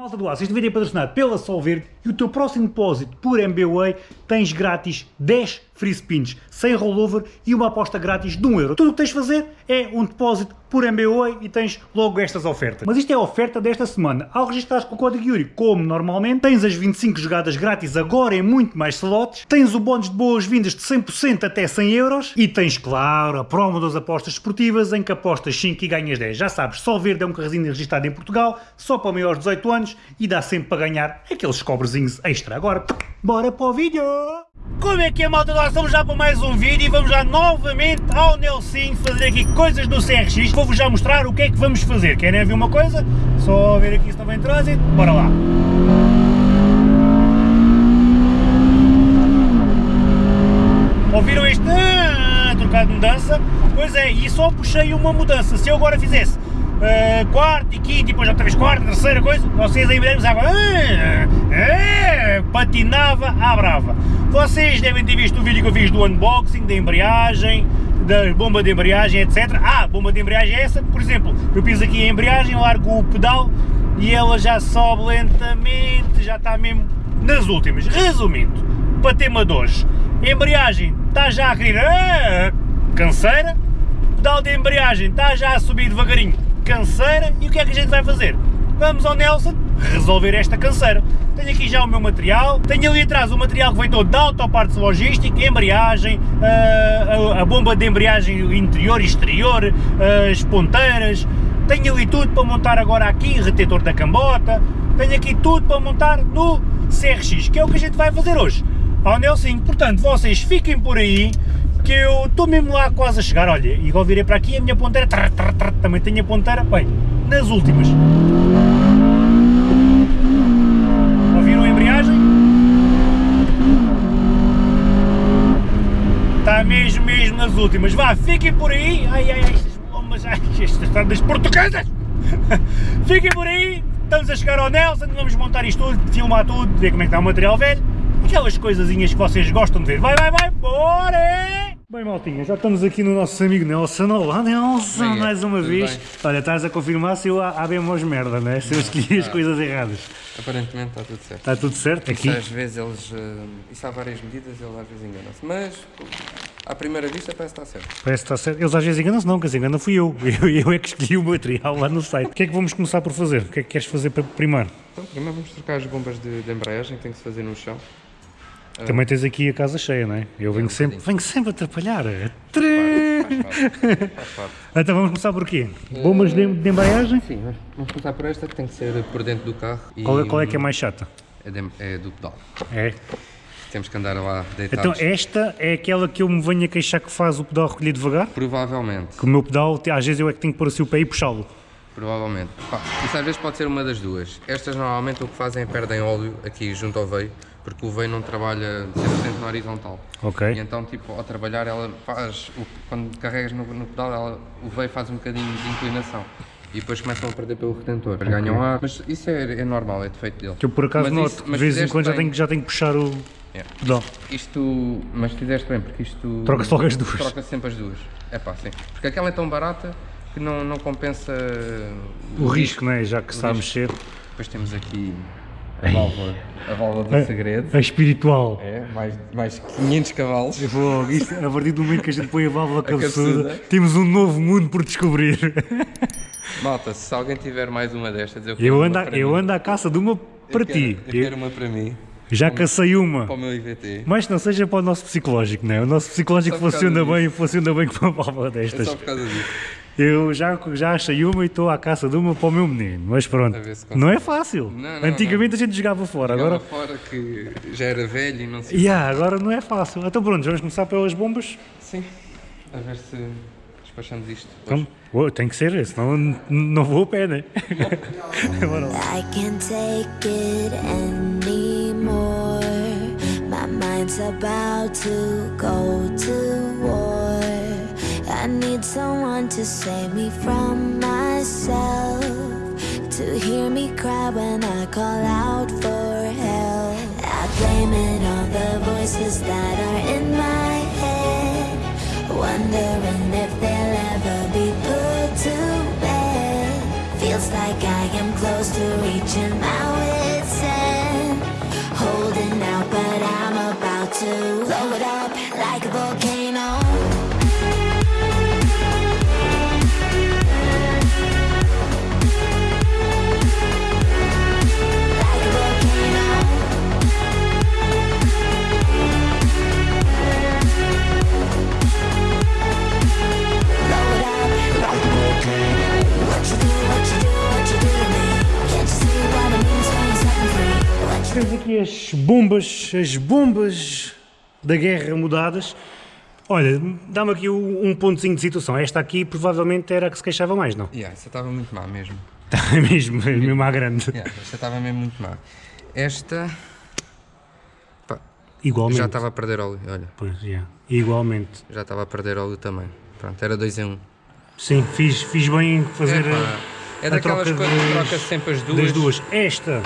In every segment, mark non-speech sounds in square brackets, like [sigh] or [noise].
Malta do Aço, este vídeo é patrocinado pela Solverde e o teu próximo depósito por MBWay tens grátis 10 free spins, sem rollover e uma aposta grátis de 1 euro. Tudo o que tens de fazer é um depósito por MBWay e tens logo estas ofertas. Mas isto é a oferta desta semana. Ao registrares com o código Yuri, como normalmente, tens as 25 jogadas grátis agora em muito mais slots, tens o bónus de boas-vindas de 100% até 100 euros e tens, claro, a promo das apostas esportivas em que apostas 5 e ganhas 10. Já sabes, Solverde é um carrezinho registrado em Portugal, só para maiores de 18 anos e dá sempre para ganhar aqueles cobrezinhos extra. Agora, bora para o vídeo! Como é que é malta? Nós estamos já para mais um vídeo e vamos já novamente ao Nelson fazer aqui coisas do CRX. Vou-vos já mostrar o que é que vamos fazer. Querem ver uma coisa? Só ver aqui se não vem trânsito. Bora lá! Ouviram este ah, trocado de mudança? Pois é, e só puxei uma mudança. Se eu agora fizesse uh, quarto e quinto, e depois outra vez quarta, terceira coisa, vocês aí breve água ah, ah, patinava à brava. Vocês devem ter visto o vídeo que eu fiz do unboxing, da embreagem, da bomba de embreagem, etc. Ah, bomba de embreagem é essa, por exemplo, eu piso aqui a embreagem, largo o pedal e ela já sobe lentamente, já está mesmo nas últimas. Resumindo, para tema de hoje, embreagem está já a querer ah, canseira, pedal de embreagem está já a subir devagarinho, canseira, e o que é que a gente vai fazer? Vamos ao Nelson resolver esta canseira. Tenho aqui já o meu material, tenho ali atrás o material que vem todo da Autopartes Logística, embreagem, a, a, a bomba de embreagem interior e exterior, as ponteiras, tenho ali tudo para montar agora aqui, retetor da cambota, tenho aqui tudo para montar no CRX, que é o que a gente vai fazer hoje ao Nelson, portanto vocês fiquem por aí, que eu estou mesmo lá quase a chegar, olha, igual virei para aqui a minha ponteira, trrr, trrr, trrr, também tenho a ponteira, bem, nas últimas. Ouviram a embreagem? Está mesmo, mesmo nas últimas, vá, fiquem por aí, ai, ai, ai, estas bombas, ai, estas estradas portuguesas, [laughs] fiquem por aí, estamos a chegar ao Nelson, vamos montar isto tudo, filmar tudo, ver como é que está o material velho, aquelas coisazinhas que vocês gostam de ver. Vai, vai, vai, bora! Bem, maltinha, já estamos aqui no nosso amigo Nelson. Olá, Nelson, bem, mais uma vez. Bem. Olha, estás a confirmar se eu abemos merda, né? Se eu escolhi as ah, coisas erradas. Aparentemente está tudo certo. Está tudo certo aqui? às vezes eles... Uh, isso há várias medidas, eles às vezes enganam-se. Mas, à primeira vista, parece que está certo. Parece que está certo. Eles às vezes enganam-se, não, que se engana fui eu. [laughs] eu. Eu é que escolhi o material lá no site. O que é que vamos começar por fazer? O que é que queres fazer primeiro? Então, primeiro vamos trocar as bombas de, de embreagem que tem que se fazer no chão. Também tens aqui a casa cheia, não é? Eu venho, é um sempre, venho sempre atrapalhar. Então vamos começar por quê? Bombas de, de embreagem? Sim, vamos começar por esta que tem que ser por dentro do carro. Qual é, qual é que é mais chata? É, de, é do pedal. É? Temos que andar lá deitados. Então esta é aquela que eu me venho a queixar que faz o pedal recolher devagar? Provavelmente. Que o meu pedal, às vezes eu é que tenho que pôr assim o pé e puxá-lo. Provavelmente. Pá, isso às vezes pode ser uma das duas. Estas normalmente o que fazem é perdem óleo aqui junto ao veio porque o veio não trabalha 100% na horizontal. Ok. E então, tipo, ao trabalhar, ela faz, o, quando carregas no, no pedal, ela, o veio faz um bocadinho de inclinação. E depois começam a perder pelo retentor. Okay. Ganham ar, mas isso é, é normal, é defeito dele. Que eu por acaso mas noto, isso, de vez em quando já tenho, já tenho que puxar o... Yeah. Pedal. Isto, mas fizeste bem, porque isto... Troca-se logo as duas. Troca sempre as duas. É pá, sim. Porque aquela é tão barata que não, não compensa... O, o risco, não é? Já que está a mexer. Depois temos aqui a válvula, a válvula do a, segredo. A espiritual. É, mais, mais 500 cavalos. Vou, isto, a partir do momento que a gente põe a válvula [laughs] cabeçuda, temos um novo mundo por descobrir. [laughs] Malta, se alguém tiver mais uma destas, eu eu ando, eu ando à caça de uma para eu ti. Quero, eu quero uma para mim. Já cacei uma. Para o meu IVT. Mas não seja para o nosso psicológico, não é? O nosso psicológico funciona bem, funciona bem com uma válvula destas. É só por causa disso. Eu já, já achei uma e estou à caça de uma para o meu menino, mas pronto, não é fácil. Não, não, Antigamente não. a gente jogava fora, jogava agora... fora que já era velho e não sei yeah, agora não é fácil. Então pronto, vamos começar pelas bombas? Sim, a ver se despachamos isto Então, oh, tem que ser, senão não vou a pé, né? [laughs] Bora lá. I can't take it anymore My mind's about to go to war I need someone to save me from myself To hear me cry when I call out for help. I blame it on the voices that are in my head Wondering if they'll ever be put to bed. Feels like I am close to reaching my Rapazes, temos aqui as bombas, as bombas da guerra mudadas. Olha, dá-me aqui um pontozinho de situação. Esta aqui provavelmente era a que se queixava mais, não? Yeah, essa estava muito má mesmo. Está [laughs] mesmo, é mesmo à grande. Yeah, esta estava mesmo muito má. Esta pá, Igualmente. já estava a perder óleo, olha. Pois, já. Igualmente. Já estava a perder óleo também. Pronto, era 2 em 1. Um. Sim, fiz, fiz bem em fazer É, a- pá, é a daquelas troca coisas que troca sempre as duas. das duas. Esta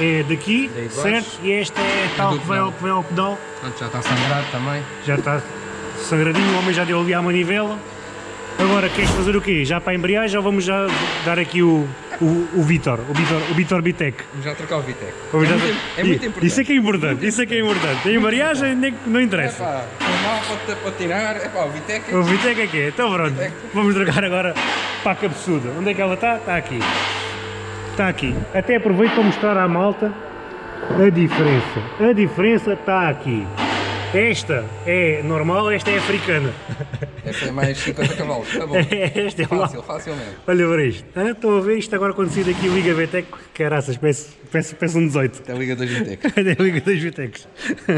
é daqui, É certo? E esta é tal que vai ao, pedal. que vai ao pedal. Pronto, já está sangrado também. Já está sangradinho, o homem já deu ali à manivela. Agora, queres fazer o quê? Já para a embreagem ou vamos já dar aqui o, o, o Vitor, o Vitor, o Vitor Bitec? Vamos já trocar o Vitec. Vamos é, já- muito, é muito importante. Isso é que é importante, isso é que é importante. A embreagem nem, não É interessa. pá, normal, pode patinar. É pá, o Vitec é O Vitec é que é. Então pronto, vamos trocar agora para a cabeçuda. Onde é que ela está? Está aqui. Está aqui. Até aproveito para mostrar à malta a diferença. A diferença está aqui. Esta é normal, esta é africana. [laughs] Essa é mais 50 cavalos. Tá bom. [laughs] Esta é. Fácil, facilmente. Olha para isto. Ah, Estão a ver isto agora sair daqui Liga VTEC. Caraças, peço, peço, peço um 18. Até a Liga dos Vitec. É a Liga das VTECs. [laughs] too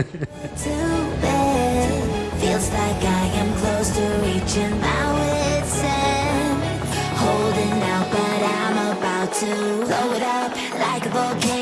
bad. Feels like I am close to reaching my wit's end. Holding out, but I'm about to blow it up like a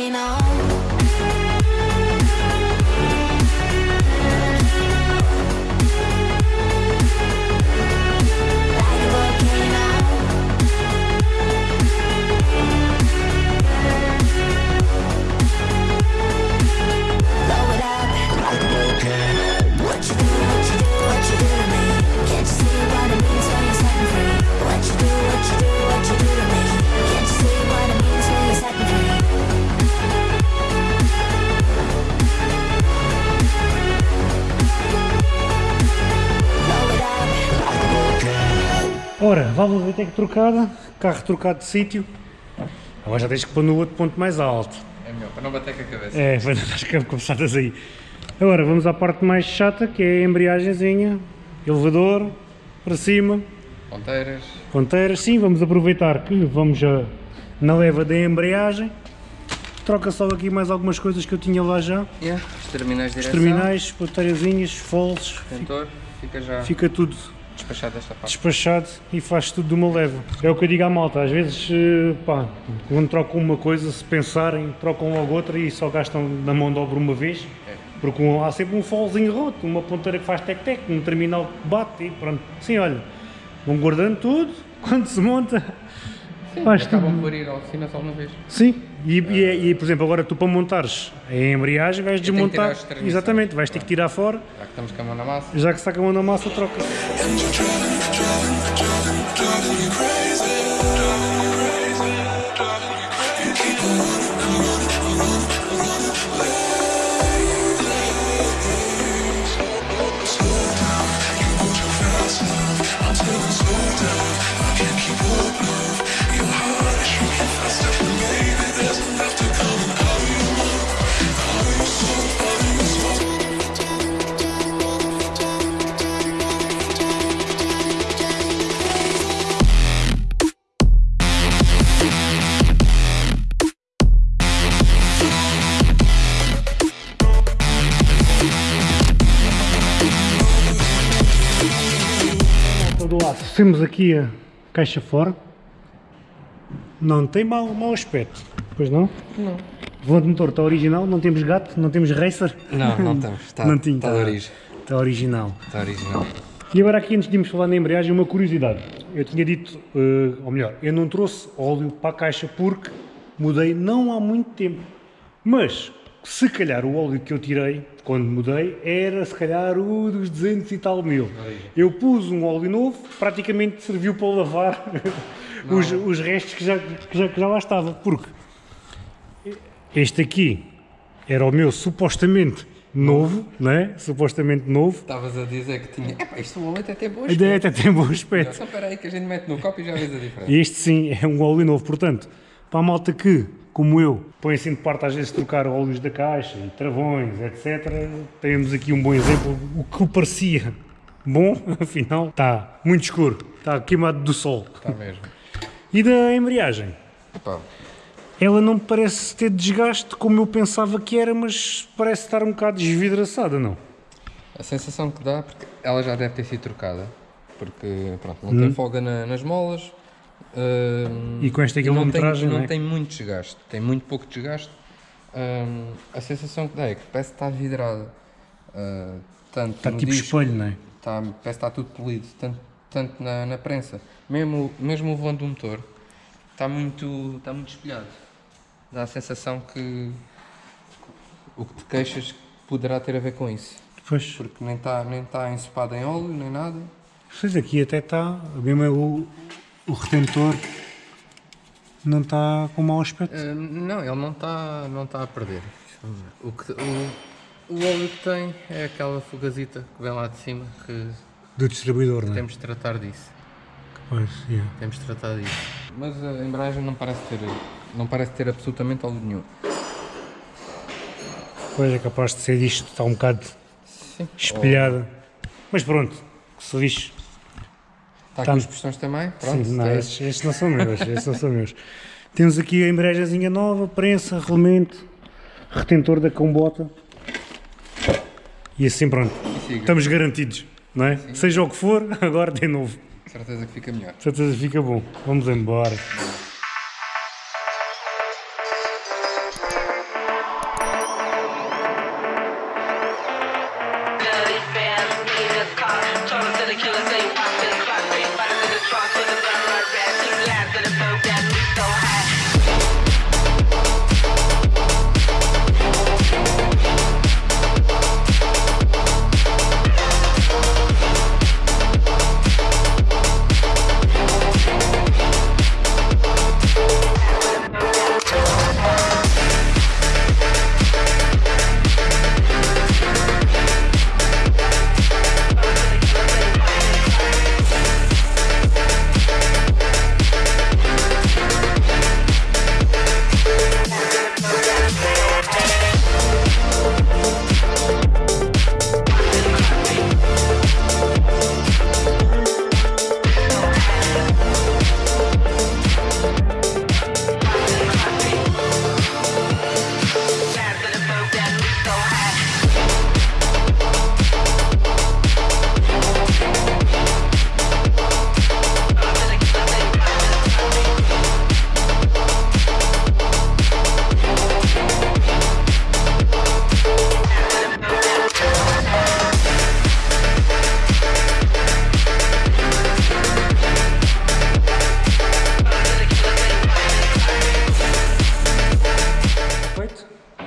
up. Ora, válvula VTEC trocada, carro trocado de sítio. Agora já tens que pôr no outro ponto mais alto. É melhor, para não bater com a cabeça. É, vai dar as cabeçadas aí. Agora vamos à parte mais chata, que é a embreagenzinha, elevador, para cima, Ponteiras. ponteiras. Sim, vamos aproveitar que vamos já na leva da embreagem. Troca só aqui mais algumas coisas que eu tinha lá já. Yeah. Os terminais de Os direção. terminais, ponteirazinhas, foles, Cantor. Fica já fica tudo despachado desta parte. despachado e faz tudo de uma leva. É o que eu digo à malta, às vezes, eh, pá, quando trocam uma coisa, se pensarem, trocam logo outra e só gastam na mão de obra uma vez, porque um- há sempre um folzinho roto, uma ponteira que faz tec-tec, um terminal que bate e pronto. Sim, olha, vão guardando tudo, [laughs] quando se monta, faz tudo. Acabam por ir à oficina só uma vez. Sim, e, e, é- e, por exemplo, agora tu para montares a embreagem vais tenho que tirar desmontar, exatamente, vais ter que tirar fora, Já que estamos com a mão na massa. já que se está com a mão na massa, troca. Temos aqui a caixa fora. Não tem mau, mau aspecto, pois não? Não. O volante motor está original, não temos gato, não temos racer. Não, não [laughs] estamos. Está, não tinha, está de origem. Está original. Está original. E agora aqui antes de irmos falar na embreagem, uma curiosidade. Eu tinha dito, eh, ou melhor, eu não trouxe óleo para a caixa porque mudei não há muito tempo. Mas, se calhar o óleo que eu tirei, quando mudei, era se calhar o dos 200 e tal mil. Eu pus um óleo novo, praticamente serviu para lavar [laughs] os, os restos que já, que, já, que já lá estava. Porque este aqui era o meu supostamente novo, não é? Supostamente novo. Estavas a dizer que tinha. Epá, isto o óleo até tem boas. Até, até tem bom aspecto. Então espera aí que a gente mete no copo e já vês a diferença. Este sim é um óleo novo, portanto, para a malta que, como eu, põe assim de parte às vezes trocar óleos da caixa travões, etc., temos aqui um bom exemplo. O que parecia bom, [laughs] afinal, está muito escuro, está queimado do sol. Está mesmo. E da embreagem? Epá, ela não me parece ter desgaste como eu pensava que era, mas parece estar um bocado desvidraçada, não? A sensação que dá, porque ela já deve ter sido trocada, porque pronto, não tem folga na- nas molas. Hum, E com esta e não tem, quilometragem, não não é? tem muito desgaste, tem muito pouco desgaste. Hum, a sensação que dá é que parece que está vidrada. Ah, tanto Está tipo disco, espelho, não é? Está, parece que está tudo polido, tanto, tanto na, na prensa. Mesmo, mesmo o volante do motor está muito, está muito espelhado. Dá a sensação que o que te queixas poderá ter a ver com isso. Pois, Porque nem está nem tá ensopado em óleo, nem nada. pois aqui até está, mesmo é o, o retentor não está com mau aspecto. Ah, não, ele não está não tá a perder. O, que, o, o óleo que tem é aquela fugazita que vem lá de cima que Do distribuidor, não é? temos de tratar disso. Pois, yeah. Temos de tratar disso. Mas a embreagem não parece ter, não parece ter absolutamente óleo nenhum. pois é capaz de ser isto, está um bocado Sim. espelhada. Mas pronto, que se lixe. Está Tá- com os pistões também? Pronto. Sim, não, é- estes, estes não são meus, estes não são meus. Temos aqui a embreagemzinha nova, prensa, rolamento, retentor da combota. E assim pronto, estamos garantidos, não é? Seja o que for, [laughs] agora de novo. Certeza que fica melhor. Certeza fica bom. Vamos embora.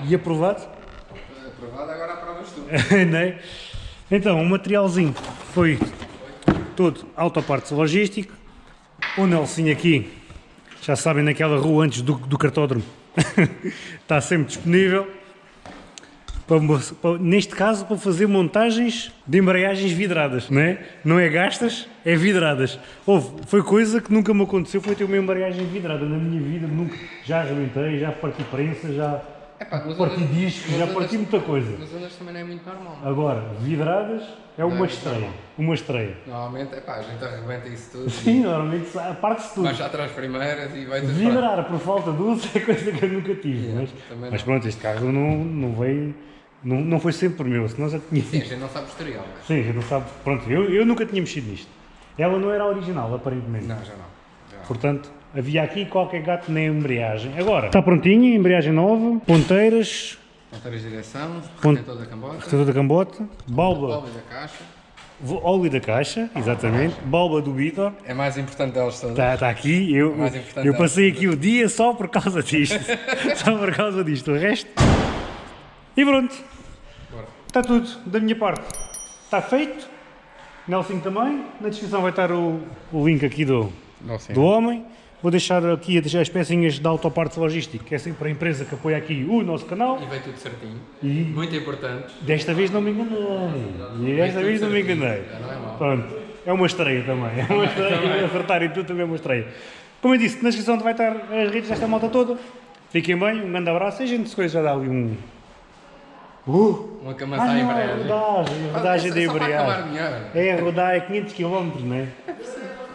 E aprovado. Aprovado, agora aprovas tu. [laughs] não é? Então, o materialzinho foi todo autopartes logístico. O Nelson aqui, já sabem, naquela rua antes do, do cartódromo, [laughs] está sempre disponível. Para para- neste caso, para fazer montagens de embreagens vidradas, não é? Não é gastas, é vidradas. Houve, foi coisa que nunca me aconteceu, foi ter uma embreagem vidrada na minha vida, nunca, já arrebentei, já parti prensa, já Epá, parti ondas- discos, já parti muita coisa. Nos ondas também não é muito normal. Agora, vidradas é uma Não, estreia. Uma estreia. Normalmente, epá, a gente arrebenta isso tudo. Sim, normalmente a parte-se tudo. Vai já atrás primeiras e vai Vidrar por falta de uso [laughs] é coisa que eu nunca tive. mas, também mas não. pronto, este carro não, não veio. Não, não foi sempre meu, senão já tinha. Sim, a gente não sabe o historial, mas... Sim, já não sabe. Pronto, eu, eu nunca tinha mexido nisto. Ela não era a original, aparentemente. Não, já não. Já. Portanto, havia aqui qualquer gato na embreagem. Agora, está prontinha, embreagem nova, ponteiras, Monteiras de direção, Pon- retentor da cambota, retentor da cambota, balba, óleo da caixa. óleo da caixa, exatamente, balba do Vitor. É mais importante delas todas. Está tá aqui, eu, importante eu é- passei aqui o dia só por causa disto. [laughs] só por causa disto. O resto. E pronto. Bora. Está tudo da minha parte. Está feito. Nelson também. Na descrição vai estar o, o link aqui do, Não, sim. do homem. Vou deixar aqui as pecinhas da Autopartes Logística, que é sempre a empresa que apoia aqui o nosso canal. E veio tudo certinho. E Muito importante. desta vez não me enganei. E desta vez não me enganei. Não é. Pronto, é uma estreia também. É uma estreia. [laughs] Acertar em tudo também é uma estreia. Como eu disse, na descrição vai estar as redes desta malta toda. Fiquem bem, um grande abraço. E a gente depois já dá ali um. Uh! Uma Ah, à não, é embreagem. rodagem, rodagem acabar embreagem. É rodar é 500 km, não é?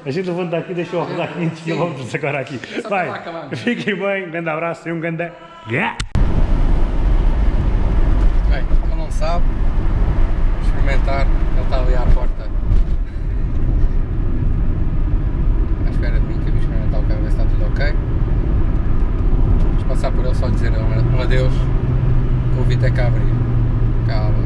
A gente levanta aqui, deixa eu rodar 500 km agora aqui. Vai, fiquem bem, um grande abraço e um grande. Yeah. Bem, ele não sabe. Vou experimentar. Ele está ali à porta. À espera de mim que eu vou experimentar o carro, ver se está tudo ok. Vamos passar por ele só dizer um, adeus. O Vito é cá abrir. Calma,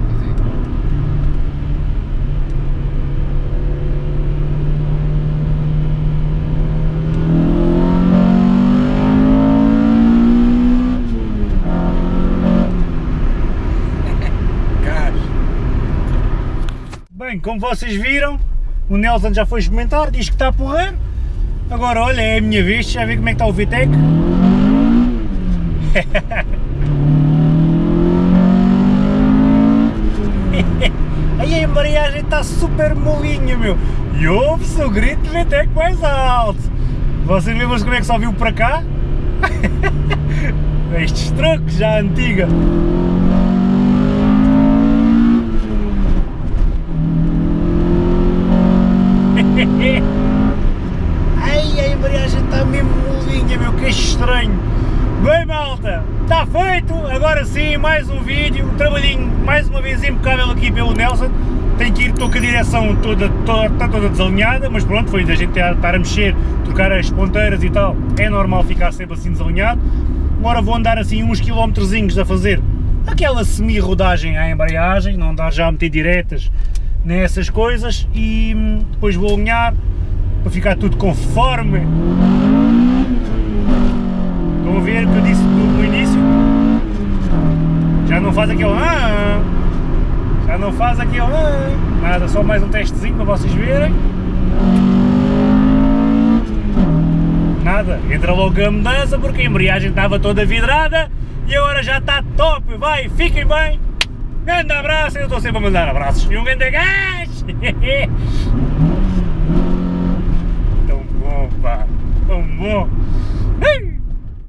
Bem, como vocês viram, o Nelson já foi experimentar, diz que está a. Agora, olha, é a minha vez, já ver como é que está o Vitec. [laughs] Aí a embreagem está super molinha, meu. E ouve-se o grito de Vitec mais alto. Vocês lembram-se como é que só viu para cá? [laughs] Estes trocos já antiga. [laughs] Ai, a embreagem está mesmo molinha, meu, que estranho. Bem, malta, está feito. Agora sim, mais um vídeo. Um trabalhinho, mais uma vez, impecável aqui pelo Nelson. Tenho que ir, estou com a direção toda, toda, está toda desalinhada, mas pronto, foi da gente estar a mexer, trocar as ponteiras e tal. É normal ficar sempre assim desalinhado. Agora vou andar assim uns quilómetrozinhos a fazer aquela semi-rodagem à embreagem, não andar já a meter diretas nessas coisas e hum, depois vou alinhar para ficar tudo conforme. Estão a ver que eu disse no, no início? Já não faz aquele ah, já não faz aquele ah, nada, só mais um testezinho para vocês verem. Nada, entra logo a mudança porque a embreagem estava toda vidrada e agora já está top, vai, fiquem bem. Grande abraço, eu estou sempre a mandar abraços e um grande gás! [laughs] Tão bom, pá, tão bom!